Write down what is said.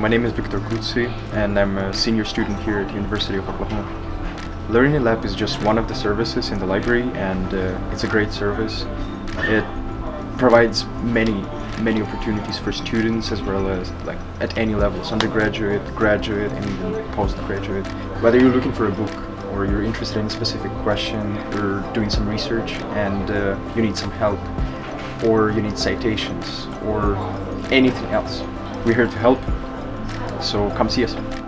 my name is Victor Kutsi and I'm a senior student here at the University of Oklahoma. Learning Lab is just one of the services in the library and uh, it's a great service. It provides many many opportunities for students as well as like at any levels, undergraduate, graduate and even postgraduate. Whether you're looking for a book or you're interested in a specific question, you're doing some research and uh, you need some help or you need citations or anything else. We're here to help, so come see us.